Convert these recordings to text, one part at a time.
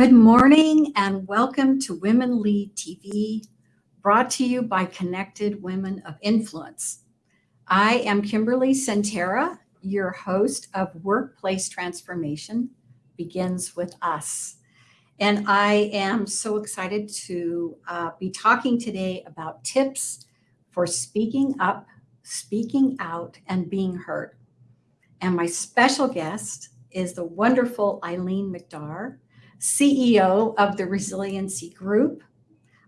Good morning and welcome to Women Lead TV, brought to you by Connected Women of Influence. I am Kimberly Centera, your host of Workplace Transformation Begins With Us. And I am so excited to uh, be talking today about tips for speaking up, speaking out, and being heard. And my special guest is the wonderful Eileen McDargh, CEO of the Resiliency Group.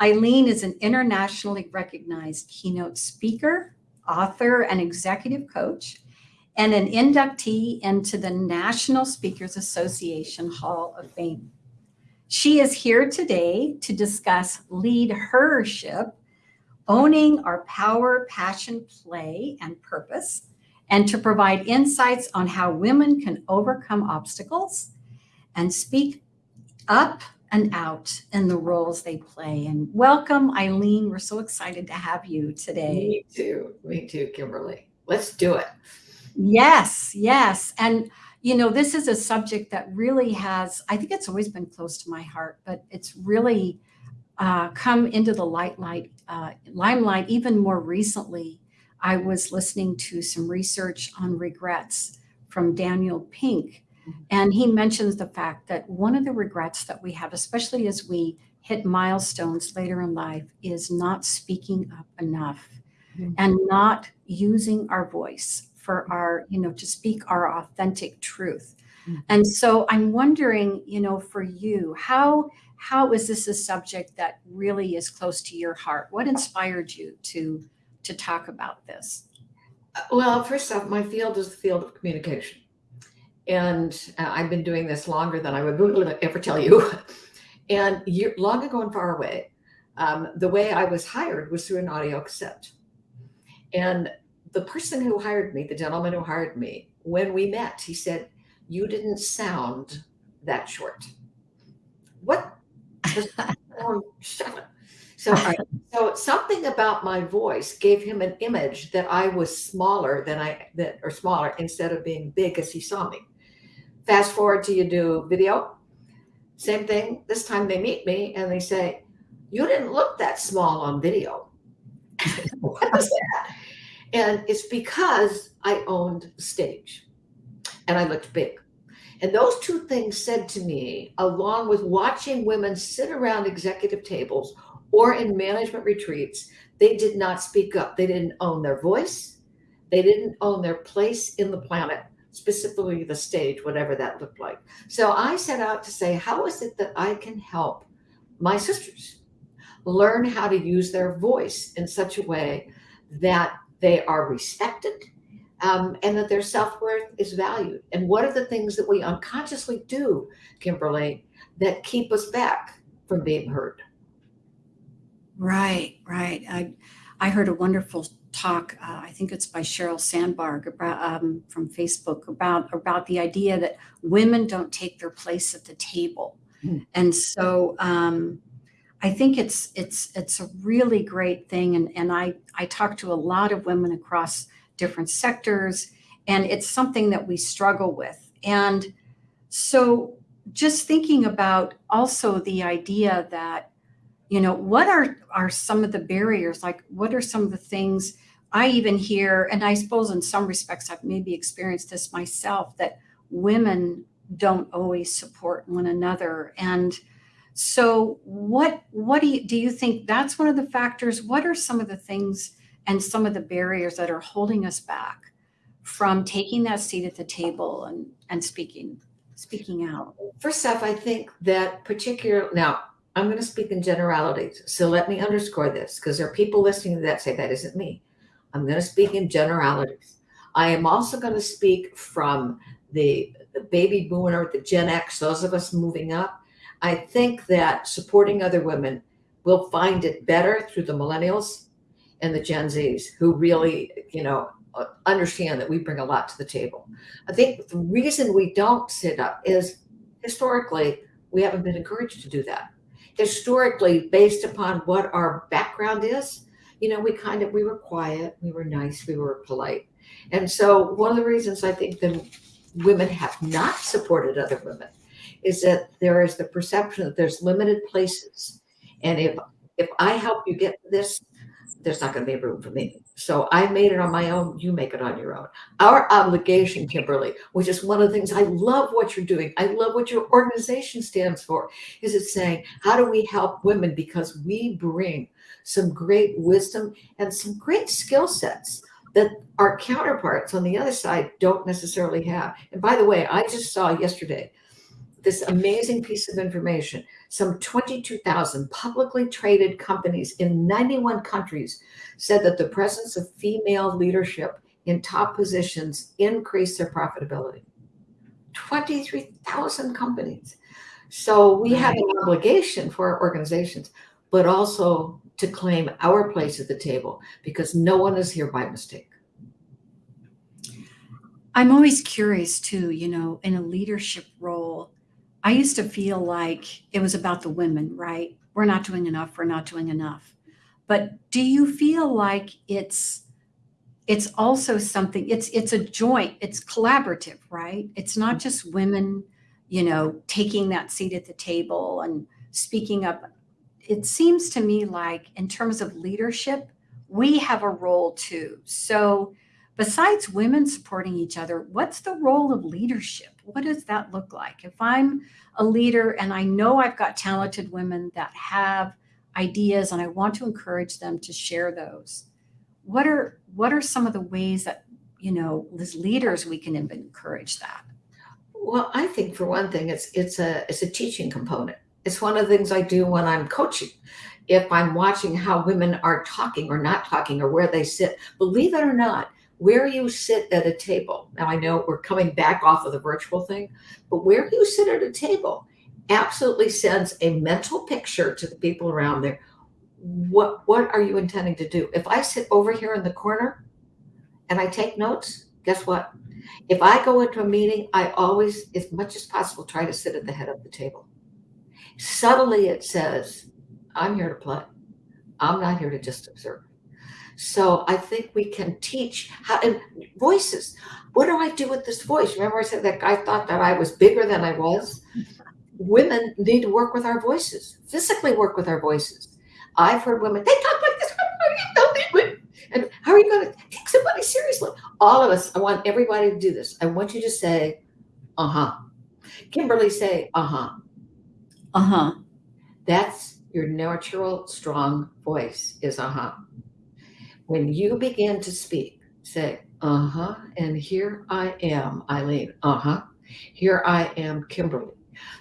Eileen is an internationally recognized keynote speaker, author, and executive coach, and an inductee into the National Speakers Association Hall of Fame. She is here today to discuss lead hership, owning our power, passion, play, and purpose, and to provide insights on how women can overcome obstacles and speak up and out in the roles they play. And welcome, Eileen. We're so excited to have you today. Me too. Me too, Kimberly. Let's do it. Yes, yes. And, you know, this is a subject that really has, I think it's always been close to my heart, but it's really uh, come into the light, light, uh, limelight even more recently. I was listening to some research on regrets from Daniel Pink, and he mentions the fact that one of the regrets that we have, especially as we hit milestones later in life, is not speaking up enough mm-hmm. and not using our voice for our, you know, to speak our authentic truth. Mm-hmm. And so I'm wondering, you know, for you, how how is this a subject that really is close to your heart? What inspired you to to talk about this? Well, first off, my field is the field of communication and uh, I've been doing this longer than I would ever tell you. and year, long ago and far away, um, the way I was hired was through an audio cassette. And the person who hired me, the gentleman who hired me, when we met, he said, "You didn't sound that short." What? so, so something about my voice gave him an image that I was smaller than I that or smaller instead of being big as he saw me. Fast forward to you do video. Same thing. This time they meet me and they say, You didn't look that small on video. what is that? And it's because I owned stage and I looked big. And those two things said to me, along with watching women sit around executive tables or in management retreats, they did not speak up. They didn't own their voice. They didn't own their place in the planet specifically the stage, whatever that looked like. So I set out to say, how is it that I can help my sisters learn how to use their voice in such a way that they are respected um, and that their self worth is valued? And what are the things that we unconsciously do, Kimberly, that keep us back from being heard? Right, right. I, I heard a wonderful talk, uh, I think it's by Sheryl Sandberg about, um, from Facebook about, about the idea that women don't take their place at the table. Mm. And so um, I think it's, it's, it's a really great thing. And, and I, I talk to a lot of women across different sectors and it's something that we struggle with. And so just thinking about also the idea that you know what are are some of the barriers like what are some of the things I even hear, and I suppose in some respects I've maybe experienced this myself, that women don't always support one another. And so what what do you do you think that's one of the factors? What are some of the things and some of the barriers that are holding us back from taking that seat at the table and, and speaking speaking out? First off, I think that particular now I'm going to speak in generalities. So let me underscore this because there are people listening to that say that isn't me. I'm going to speak in generalities. I am also going to speak from the, the baby boomer, the Gen X, those of us moving up. I think that supporting other women will find it better through the millennials and the Gen Zs who really, you know, uh, understand that we bring a lot to the table. I think the reason we don't sit up is historically we haven't been encouraged to do that. Historically, based upon what our background is, you know, we kind of, we were quiet, we were nice, we were polite. And so one of the reasons I think that women have not supported other women is that there is the perception that there's limited places. And if if I help you get this, there's not going to be room for me. So I made it on my own. You make it on your own. Our obligation, Kimberly, which is one of the things I love what you're doing. I love what your organization stands for. Is it saying, how do we help women? Because we bring some great wisdom and some great skill sets that our counterparts on the other side don't necessarily have. And by the way, I just saw yesterday this amazing piece of information. Some 22,000 publicly traded companies in 91 countries said that the presence of female leadership in top positions increased their profitability. 23,000 companies. So we have an obligation for our organizations, but also to claim our place at the table because no one is here by mistake. I'm always curious too, you know, in a leadership role, I used to feel like it was about the women, right? We're not doing enough, we're not doing enough. But do you feel like it's it's also something it's it's a joint, it's collaborative, right? It's not just women, you know, taking that seat at the table and speaking up. It seems to me like in terms of leadership, we have a role too. So besides women supporting each other, what's the role of leadership? What does that look like? If I'm a leader and I know I've got talented women that have ideas and I want to encourage them to share those, what are what are some of the ways that you know as leaders we can encourage that? Well, I think for one thing, it's it's a it's a teaching component. It's one of the things I do when I'm coaching. If I'm watching how women are talking or not talking or where they sit, believe it or not, where you sit at a table. Now, I know we're coming back off of the virtual thing, but where you sit at a table absolutely sends a mental picture to the people around there. What, what are you intending to do? If I sit over here in the corner and I take notes, guess what? If I go into a meeting, I always, as much as possible, try to sit at the head of the table. Subtly, it says, I'm here to play. I'm not here to just observe. So I think we can teach how and voices. What do I do with this voice? Remember, I said that guy thought that I was bigger than I was. Women need to work with our voices, physically work with our voices. I've heard women, they talk like this. And how are you going to take somebody seriously? All of us, I want everybody to do this. I want you to say, uh huh. Kimberly, say, uh huh. Uh huh. That's your natural, strong voice, is uh huh. When you begin to speak, say, uh huh, and here I am, Eileen, uh huh, here I am, Kimberly.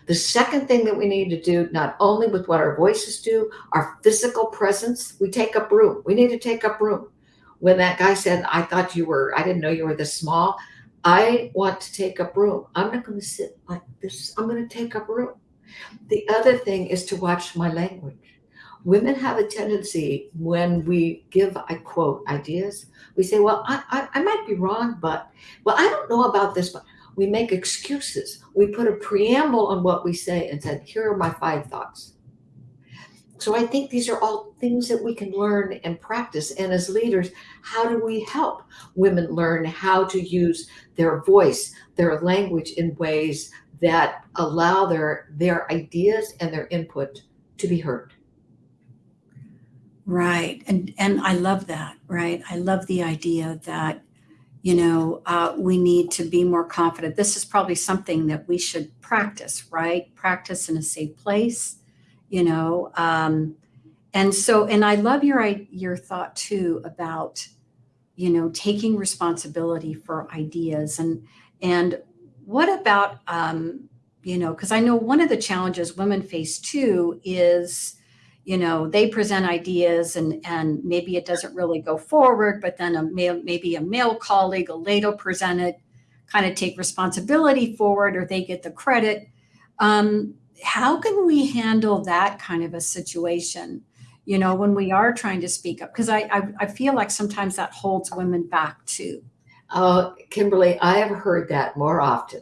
The second thing that we need to do, not only with what our voices do, our physical presence, we take up room. We need to take up room. When that guy said, I thought you were, I didn't know you were this small, I want to take up room. I'm not going to sit like this. I'm going to take up room. The other thing is to watch my language women have a tendency when we give, I quote, ideas, we say, well, I, I, I, might be wrong, but, well, I don't know about this, but we make excuses. We put a preamble on what we say and said, here are my five thoughts. So I think these are all things that we can learn and practice. And as leaders, how do we help women learn how to use their voice, their language in ways that allow their, their ideas and their input to be heard? Right. And and I love that, right? I love the idea that, you know, uh, we need to be more confident. This is probably something that we should practice, right? Practice in a safe place, you know. Um, and so, and I love your your thought too about, you know, taking responsibility for ideas and and what about, um, you know, because I know one of the challenges women face too is you know they present ideas and and maybe it doesn't really go forward but then a male maybe a male colleague will later present it kind of take responsibility forward or they get the credit. Um, how can we handle that kind of a situation you know when we are trying to speak up? Because I, I, I feel like sometimes that holds women back too. Uh, kimberly i have heard that more often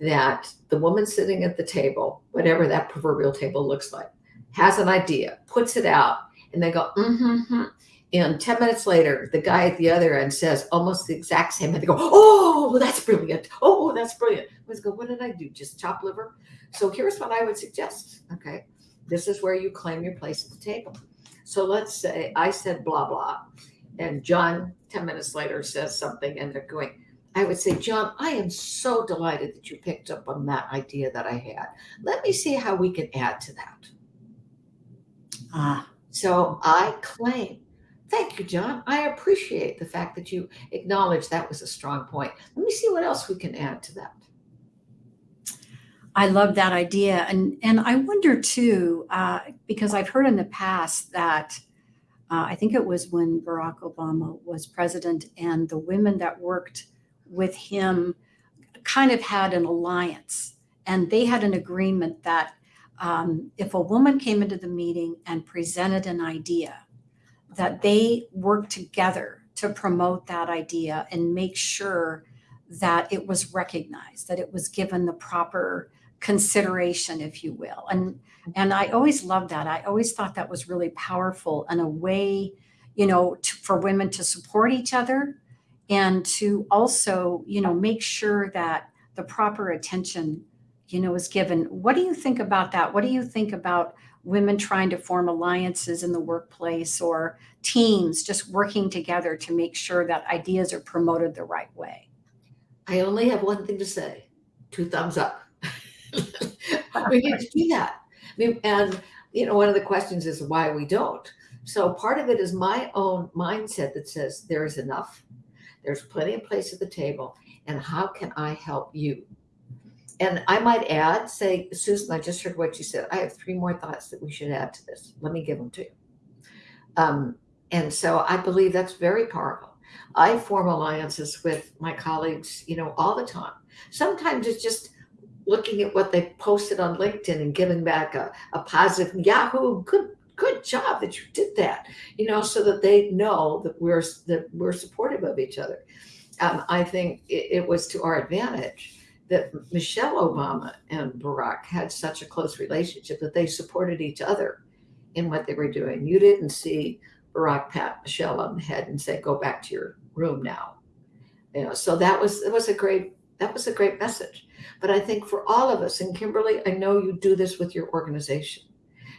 that the woman sitting at the table whatever that proverbial table looks like has an idea, puts it out, and they go, mm-hmm, hmm And 10 minutes later, the guy at the other end says almost the exact same thing. They go, Oh, that's brilliant. Oh, that's brilliant. I was go, What did I do? Just chop liver? So here's what I would suggest. Okay. This is where you claim your place at the table. So let's say I said blah, blah, and John 10 minutes later says something, and they're going, I would say, John, I am so delighted that you picked up on that idea that I had. Let me see how we can add to that. Ah, So I claim, thank you, John. I appreciate the fact that you acknowledge that was a strong point. Let me see what else we can add to that. I love that idea. And, and I wonder too, uh, because I've heard in the past that uh, I think it was when Barack Obama was president and the women that worked with him kind of had an alliance and they had an agreement that um, if a woman came into the meeting and presented an idea, that they worked together to promote that idea and make sure that it was recognized, that it was given the proper consideration, if you will. And and I always loved that. I always thought that was really powerful and a way, you know, to, for women to support each other and to also, you know, make sure that the proper attention, you know, is given. What do you think about that? What do you think about women trying to form alliances in the workplace or teams just working together to make sure that ideas are promoted the right way? I only have one thing to say two thumbs up. we need to do that. I mean, and, you know, one of the questions is why we don't. So part of it is my own mindset that says there is enough, there's plenty of place at the table, and how can I help you? And I might add, say, Susan, I just heard what you said. I have three more thoughts that we should add to this. Let me give them to you. Um, and so I believe that's very powerful. I form alliances with my colleagues, you know, all the time. Sometimes it's just looking at what they posted on LinkedIn and giving back a, a positive Yahoo, good good job that you did that, you know, so that they know that we're that we're supportive of each other. Um, I think it, it was to our advantage that Michelle Obama and Barack had such a close relationship that they supported each other in what they were doing. You didn't see Barack pat Michelle on the head and say, "Go back to your room now." You know, so that was it was a great that was a great message. But I think for all of us, and Kimberly, I know you do this with your organization.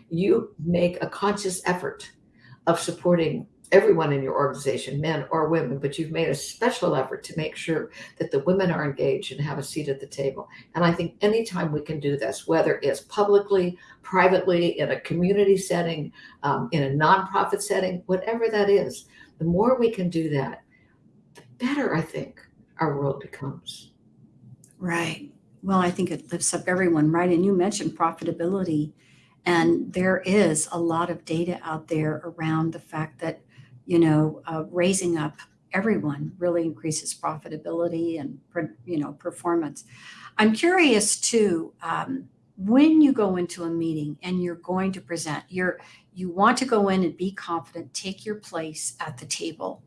You make a conscious effort of supporting everyone in your organization, men or women, but you've made a special effort to make sure that the women are engaged and have a seat at the table. And I think anytime we can do this, whether it's publicly, privately, in a community setting, um, in a nonprofit setting, whatever that is, the more we can do that, the better I think our world becomes. Right. Well, I think it lifts up everyone, right? And you mentioned profitability, and there is a lot of data out there around the fact that, you know, uh, raising up everyone really increases profitability and, you know, performance. I'm curious too, um, when you go into a meeting and you're going to present, you're you want to go in and be confident, take your place at the table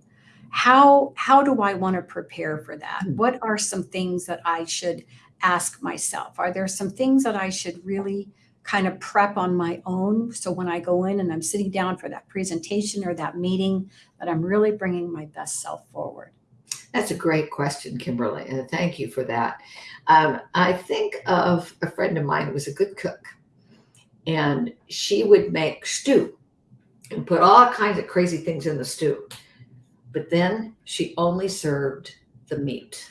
how how do i want to prepare for that Hmm. what are some things that i should ask myself are there some things that i should really kind of prep on my own so when i go in and i'm sitting down for that presentation or that meeting that i'm really bringing my best self forward That's a great question, Kimberly, and thank you for that. Um, I think of a friend of mine who was a good cook, and she would make stew and put all kinds of crazy things in the stew. But then she only served the meat.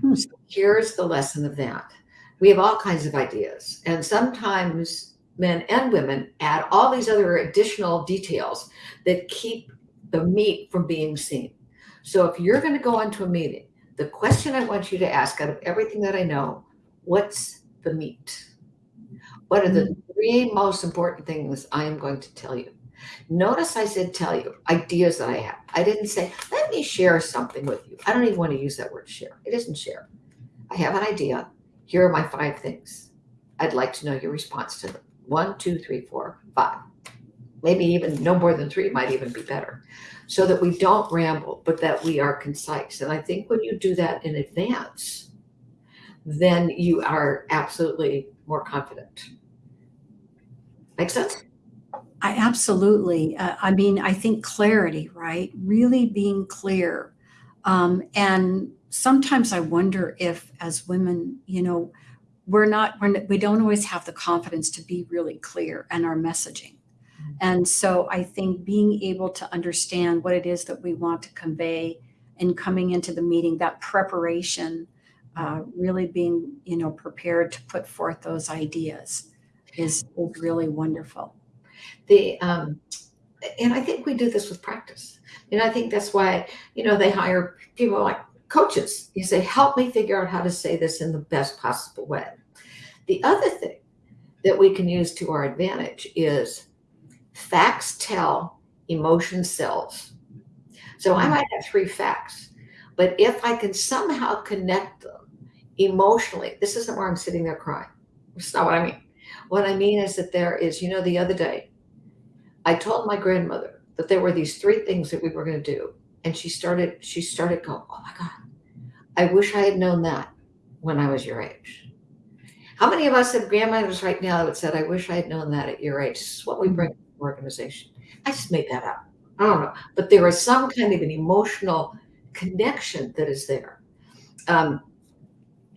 Hmm. So here's the lesson of that. We have all kinds of ideas, and sometimes men and women add all these other additional details that keep the meat from being seen. So if you're going to go into a meeting, the question I want you to ask out of everything that I know, what's the meat? What are the three most important things I am going to tell you? Notice I said tell you ideas that I have. I didn't say, let me share something with you. I don't even want to use that word share. It isn't share. I have an idea. Here are my five things. I'd like to know your response to them. One, two, three, four, five. Maybe even no more than three might even be better. So that we don't ramble, but that we are concise. And I think when you do that in advance, then you are absolutely more confident. Make sense? I absolutely. Uh, I mean, I think clarity, right? Really being clear. Um, and sometimes I wonder if, as women, you know, we're not, we're, we don't always have the confidence to be really clear in our messaging. And so I think being able to understand what it is that we want to convey and coming into the meeting, that preparation, uh, really being, you know, prepared to put forth those ideas is, is really wonderful. The um, and I think we do this with practice. And I think that's why, you know, they hire people like coaches. You say, help me figure out how to say this in the best possible way. The other thing that we can use to our advantage is facts tell, emotion sells. So I mm-hmm. might have three facts, but if I can somehow connect them emotionally, this isn't where I'm sitting there crying. That's not what I mean. What I mean is that there is, you know, the other day, I told my grandmother that there were these three things that we were going to do. And she started, she started going, oh my God, I wish I had known that when I was your age. How many of us have grandmothers right now that said, I wish I had known that at your age? This is what we bring to organization. I just made that up. I don't know. But there is some kind of an emotional connection that is there. Um,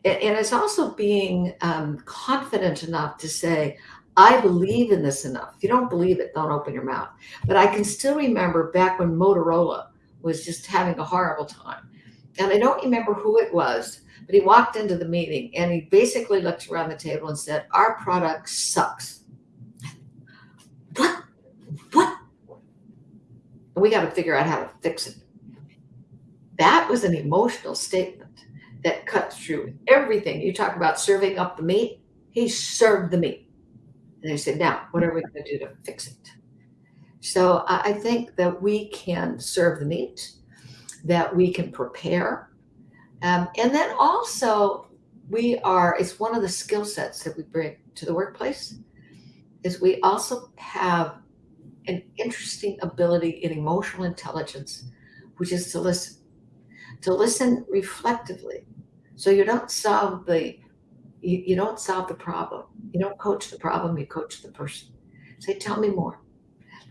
and, and, it's also being um, confident enough to say, I believe in this enough. If you don't believe it, don't open your mouth. But I can still remember back when Motorola was just having a horrible time. And I don't remember who it was, but he walked into the meeting and he basically looked around the table and said, Our product sucks. What? What? And we got to figure out how to fix it. That was an emotional statement that cut through everything. You talk about serving up the meat. He served the meat. And they said, now, what are we going to do to fix it? So I think that we can serve the meat, that we can prepare. Um, and then also, we are, it's one of the skill sets that we bring to the workplace, is we also have an interesting ability in emotional intelligence, which is to listen, to listen reflectively. So you don't solve the you, you don't solve the problem. You don't coach the problem, you coach the person. Say, tell me more.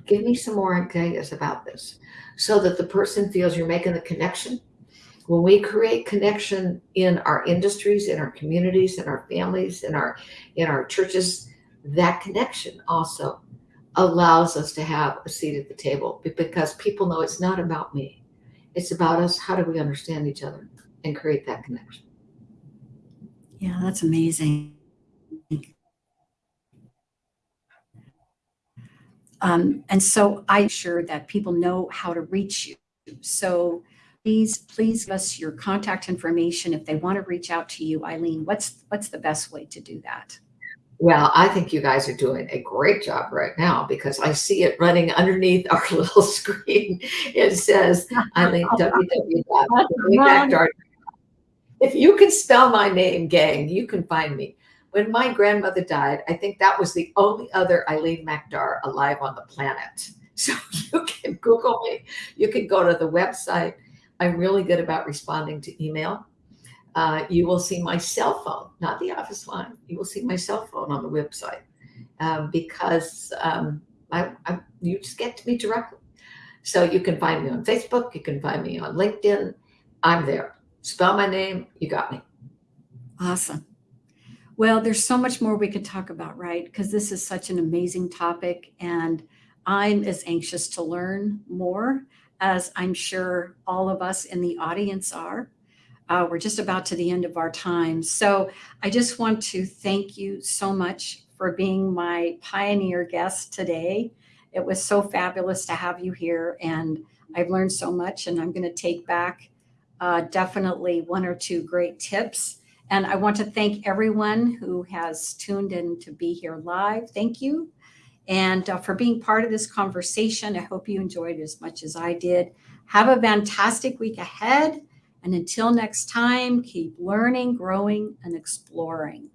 Give me some more ideas about this so that the person feels you're making the connection. When we create connection in our industries, in our communities, in our families, in our in our churches, that connection also allows us to have a seat at the table because people know it's not about me. It's about us. How do we understand each other and create that connection? Yeah, that's amazing. Um, and so I'm sure that people know how to reach you. So please, please give us your contact information if they want to reach out to you. Eileen, what's what's the best way to do that? Well, I think you guys are doing a great job right now because I see it running underneath our little screen. It says Eileen www. If you can spell my name, gang, you can find me. When my grandmother died, I think that was the only other Eileen McDargh alive on the planet. So you can Google me. You can go to the website. I'm really good about responding to email uh, you will see my cell phone, not the office line. You will see my cell phone on the website um, because um, I, I, you just get to me directly. So you can find me on Facebook. You can find me on LinkedIn. I'm there. Spell my name. You got me. Awesome. Well, there's so much more we could talk about, right? Because this is such an amazing topic. And I'm as anxious to learn more as I'm sure all of us in the audience are. Uh, we're just about to the end of our time. So I just want to thank you so much for being my pioneer guest today. It was so fabulous to have you here and I've learned so much and I'm going to take back uh, definitely one or two great tips. And I want to thank everyone who has tuned in to be here live. Thank you. And uh, for being part of this conversation, I hope you enjoyed it as much as I did. Have a fantastic week ahead. And until next time, keep learning, growing, and exploring.